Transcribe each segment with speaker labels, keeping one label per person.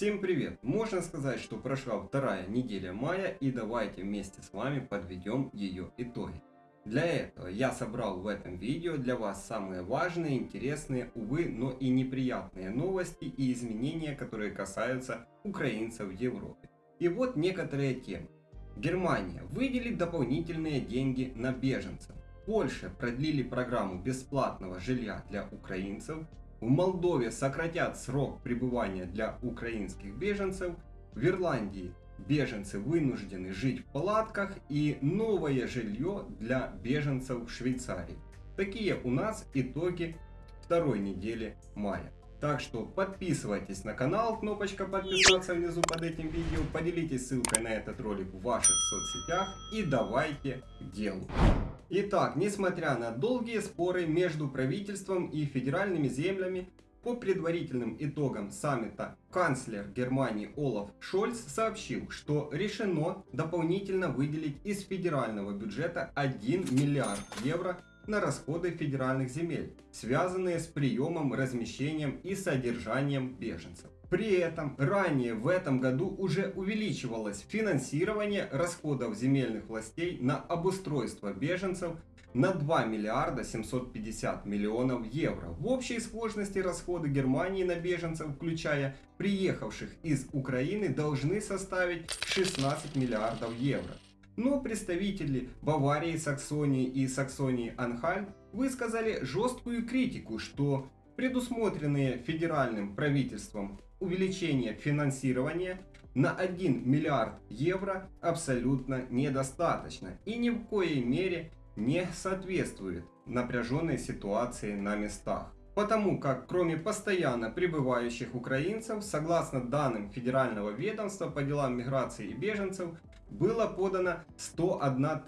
Speaker 1: Всем привет! Можно сказать, что прошла вторая неделя мая и давайте вместе с вами подведем ее итоги. Для этого я собрал в этом видео для вас самые важные, интересные, увы, но и неприятные новости и изменения, которые касаются украинцев в Европе. И вот некоторые темы. Германия выделит дополнительные деньги на беженцев. Польша продлили программу бесплатного жилья для украинцев. В Молдове сократят срок пребывания для украинских беженцев. В Ирландии беженцы вынуждены жить в палатках и новое жилье для беженцев в Швейцарии. Такие у нас итоги второй недели мая. Так что подписывайтесь на канал, кнопочка подписаться внизу под этим видео, поделитесь ссылкой на этот ролик в ваших соцсетях и давайте делу. Итак, несмотря на долгие споры между правительством и федеральными землями, по предварительным итогам саммита канцлер Германии Олаф Шольц сообщил, что решено дополнительно выделить из федерального бюджета 1 миллиард евро на расходы федеральных земель, связанные с приемом, размещением и содержанием беженцев. При этом ранее в этом году уже увеличивалось финансирование расходов земельных властей на обустройство беженцев на 2 миллиарда 750 миллионов евро. В общей сложности расходы Германии на беженцев, включая приехавших из Украины, должны составить 16 миллиардов евро. Но представители Баварии, Саксонии и Саксонии-Анхальт высказали жесткую критику, что предусмотренные федеральным правительством увеличение финансирования на 1 миллиард евро абсолютно недостаточно и ни в коей мере не соответствует напряженной ситуации на местах. Потому как кроме постоянно прибывающих украинцев, согласно данным Федерального ведомства по делам миграции и беженцев, было подано 101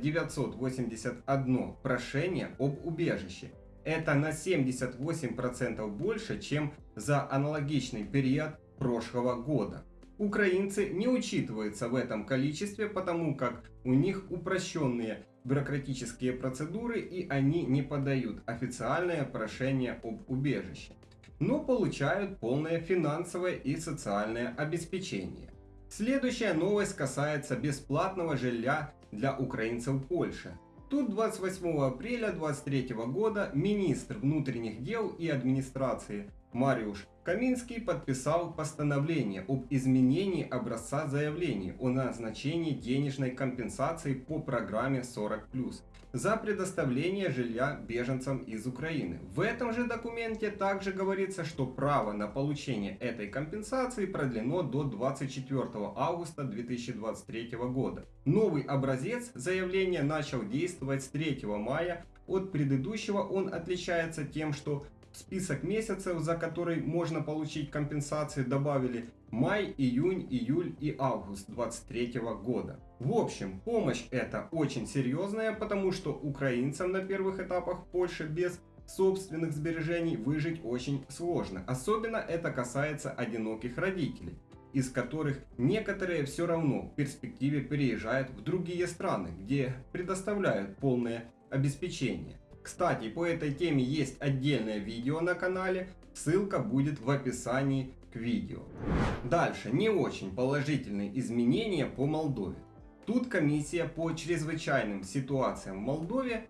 Speaker 1: 981 прошение об убежище это на 78% больше, чем за аналогичный период прошлого года. Украинцы не учитываются в этом количестве, потому как у них упрощенные бюрократические процедуры и они не подают официальное прошение об убежище, но получают полное финансовое и социальное обеспечение. Следующая новость касается бесплатного жилья для украинцев в Польше. Тут 28 апреля 2023 года. Министр внутренних дел и администрации Мариуш Каминский подписал постановление об изменении образца заявления о назначении денежной компенсации по программе 40+, за предоставление жилья беженцам из Украины. В этом же документе также говорится, что право на получение этой компенсации продлено до 24 августа 2023 года. Новый образец заявления начал действовать с 3 мая от предыдущего он отличается тем, что список месяцев, за который можно получить компенсации, добавили май, июнь, июль и август 2023 года. В общем, помощь эта очень серьезная, потому что украинцам на первых этапах в Польше без собственных сбережений выжить очень сложно. Особенно это касается одиноких родителей из которых некоторые все равно в перспективе переезжают в другие страны, где предоставляют полное обеспечение. Кстати, по этой теме есть отдельное видео на канале, ссылка будет в описании к видео. Дальше, не очень положительные изменения по Молдове. Тут комиссия по чрезвычайным ситуациям в Молдове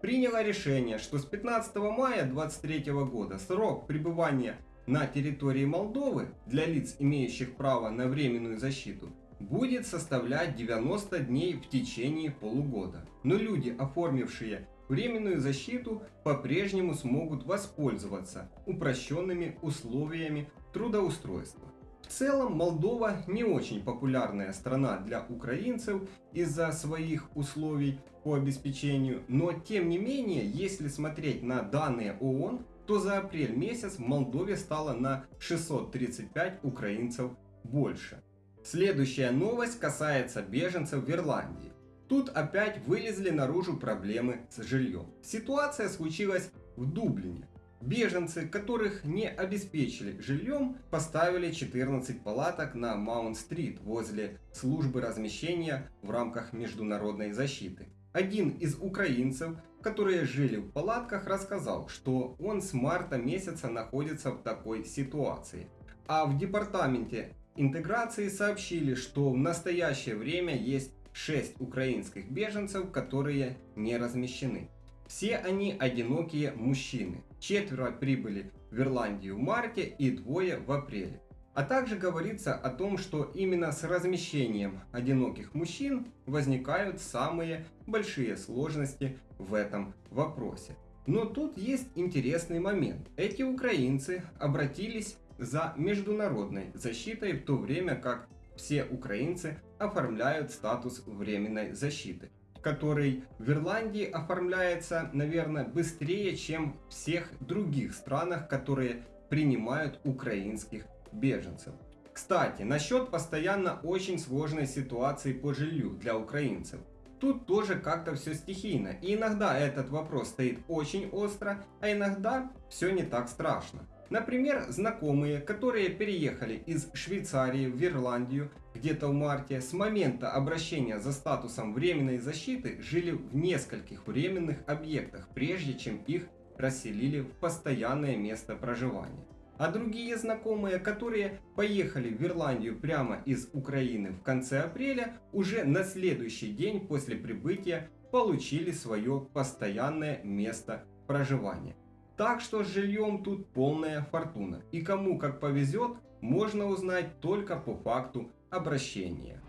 Speaker 1: приняла решение, что с 15 мая 2023 года срок пребывания на территории Молдовы для лиц, имеющих право на временную защиту, будет составлять 90 дней в течение полугода. Но люди, оформившие временную защиту по-прежнему смогут воспользоваться упрощенными условиями трудоустройства. В целом Молдова не очень популярная страна для украинцев из-за своих условий по обеспечению, но тем не менее, если смотреть на данные ООН, то за апрель месяц в Молдове стало на 635 украинцев больше. Следующая новость касается беженцев в Ирландии. Тут опять вылезли наружу проблемы с жильем. Ситуация случилась в Дублине. Беженцы, которых не обеспечили жильем, поставили 14 палаток на Маунт-стрит возле службы размещения в рамках международной защиты. Один из украинцев, которые жили в палатках, рассказал, что он с марта месяца находится в такой ситуации. А в департаменте интеграции сообщили, что в настоящее время есть 6 украинских беженцев, которые не размещены. Все они одинокие мужчины. Четверо прибыли в Ирландию в марте и двое в апреле. А также говорится о том, что именно с размещением одиноких мужчин возникают самые большие сложности в этом вопросе. Но тут есть интересный момент. Эти украинцы обратились за международной защитой в то время как все украинцы оформляют статус временной защиты который в Ирландии оформляется, наверное, быстрее, чем в всех других странах, которые принимают украинских беженцев. Кстати, насчет постоянно очень сложной ситуации по жилью для украинцев. Тут тоже как-то все стихийно, и иногда этот вопрос стоит очень остро, а иногда все не так страшно. Например, знакомые, которые переехали из Швейцарии в Ирландию где-то в марте, с момента обращения за статусом временной защиты жили в нескольких временных объектах, прежде чем их расселили в постоянное место проживания. А другие знакомые, которые поехали в Ирландию прямо из Украины в конце апреля, уже на следующий день после прибытия получили свое постоянное место проживания. Так что с жильем тут полная фортуна. И кому как повезет, можно узнать только по факту обращения.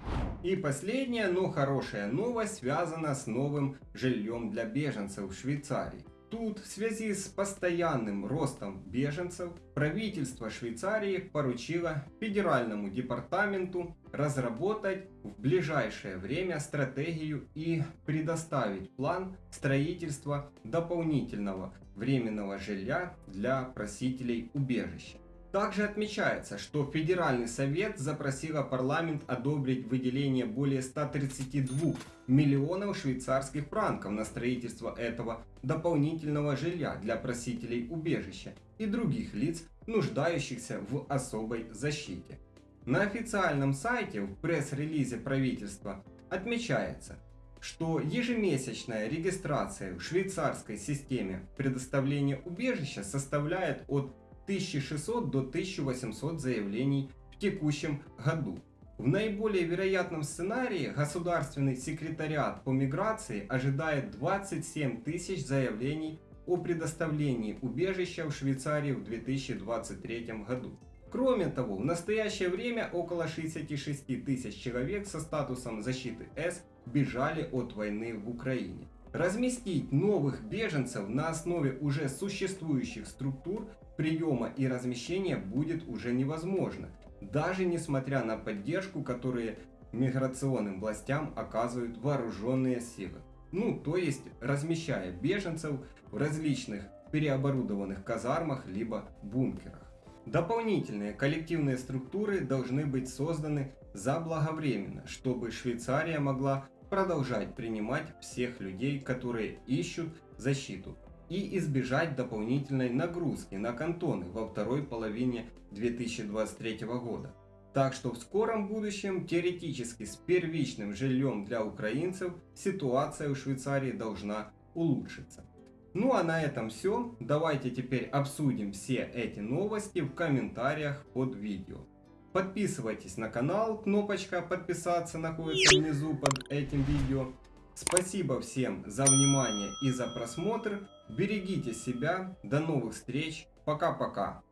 Speaker 1: И последняя, но хорошая новость связана с новым жильем для беженцев в Швейцарии. Тут в связи с постоянным ростом беженцев правительство Швейцарии поручило федеральному департаменту разработать в ближайшее время стратегию и предоставить план строительства дополнительного временного жилья для просителей убежища. Также отмечается, что Федеральный совет запросила парламент одобрить выделение более 132 миллионов швейцарских франков на строительство этого дополнительного жилья для просителей убежища и других лиц, нуждающихся в особой защите. На официальном сайте в пресс-релизе правительства отмечается, что ежемесячная регистрация в швейцарской системе предоставления убежища составляет от 1600 до 1800 заявлений в текущем году. В наиболее вероятном сценарии государственный секретариат по миграции ожидает 27 тысяч заявлений о предоставлении убежища в Швейцарии в 2023 году. Кроме того, в настоящее время около 66 тысяч человек со статусом защиты С бежали от войны в Украине. Разместить новых беженцев на основе уже существующих структур приема и размещения будет уже невозможно, даже несмотря на поддержку, которую миграционным властям оказывают вооруженные силы. Ну, то есть размещая беженцев в различных переоборудованных казармах либо бункерах. Дополнительные коллективные структуры должны быть созданы заблаговременно, чтобы Швейцария могла продолжать принимать всех людей, которые ищут защиту и избежать дополнительной нагрузки на кантоны во второй половине 2023 года. Так что в скором будущем теоретически с первичным жильем для украинцев ситуация в Швейцарии должна улучшиться. Ну а на этом все. Давайте теперь обсудим все эти новости в комментариях под видео. Подписывайтесь на канал, кнопочка подписаться находится внизу под этим видео. Спасибо всем за внимание и за просмотр. Берегите себя. До новых встреч. Пока-пока.